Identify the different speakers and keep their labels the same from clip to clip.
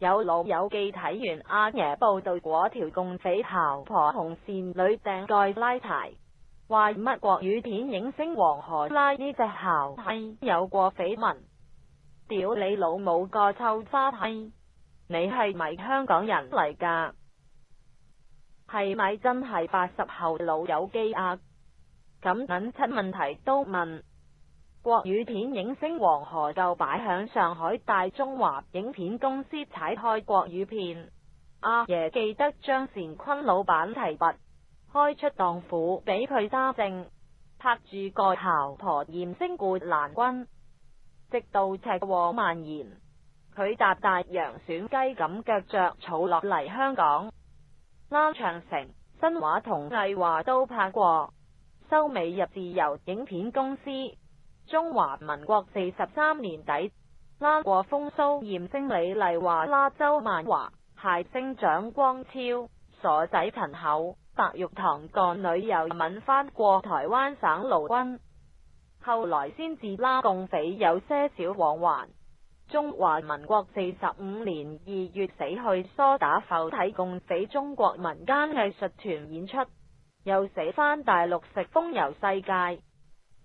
Speaker 1: 有老友记睇完阿爷报道嗰条共匪姣婆红线女掟盖拉柴，话乜国语片影星黄河拉呢只姣系有过绯闻，屌你老母个臭沙批，你系咪香港人嚟噶？系咪真系八十后老友记啊？咁揾出问题都问。国语片影星黄河就摆响上海大中华影片公司踩开国语片阿爷记得张善坤老板提拔开出荡府俾佢揸正拍住个姣婆艳星固兰君直到赤祸蔓延佢搭大洋选鸡咁脚着草落嚟香港啱长城、新画同艺华都拍过收尾入自由影片公司。中华民国四十三年底，拉过风骚，艳星李丽华、拉周万华、谐星蒋光超、傻仔陈厚、白玉堂干女友吻翻过台湾省陆军，后来先至拉共匪有些少往还。中华民国四十五年二月死去，梳打浮体共匪中国民间艺术团演出，又死翻大陆食风游世界。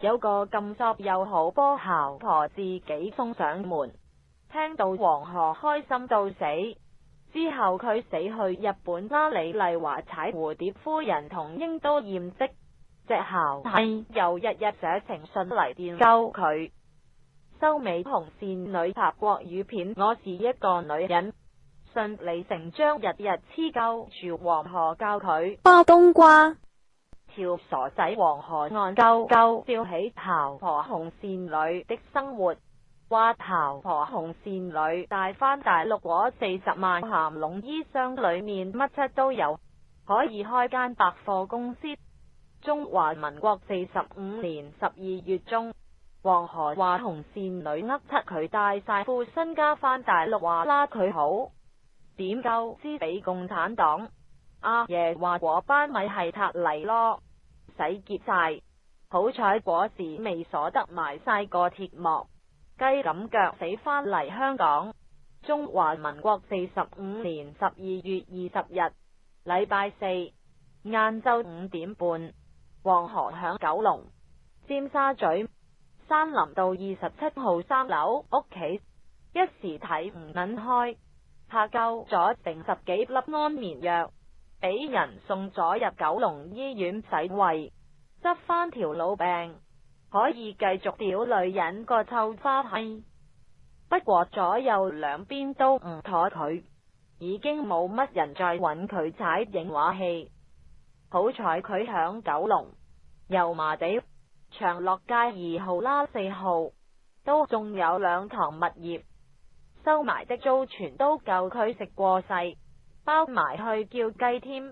Speaker 1: 有个咁作又好波姣婆自己送上门，听到黄河开心到死，之后佢死去日本啦。李丽华踩蝴蝶夫人同英都艳迹，只姣系又日日写情信嚟电沟佢，收尾红线女拍国语片，我是一个女人，信理成章，日日黐沟住黄河教佢
Speaker 2: 包冬瓜。
Speaker 1: 跳傻仔黄河，够够照起头。婆红线女的生活，话头。婆红线女带翻大陆果四十万咸龙衣箱里面乜七都有，可以开间百货公司。中华民国四十五年十二月中，黄河话红线女呃七佢带晒富身家翻大陆话啦，佢好点够支俾共产党。阿爷话：果班米系塔泥咯，洗劫晒。好彩嗰时未所得埋晒个铁幕鸡咁脚死返嚟香港。中华民国四十五年十二月二十日，礼拜四晏昼五点半，黄河响九龙尖沙咀山林道二十七号三楼屋企一时睇唔捻开，怕够咗成十几粒安眠药。俾人送咗入九龙医院洗胃，执返条老病，可以继续屌女人个臭花气。不过左右两边都唔妥佢，已经冇乜人再揾佢踩影画戏。好彩佢响九龙油麻地长乐街二号啦四号都仲有两堂物业，收埋的租全都够佢食过世。包埋去叫鸡添。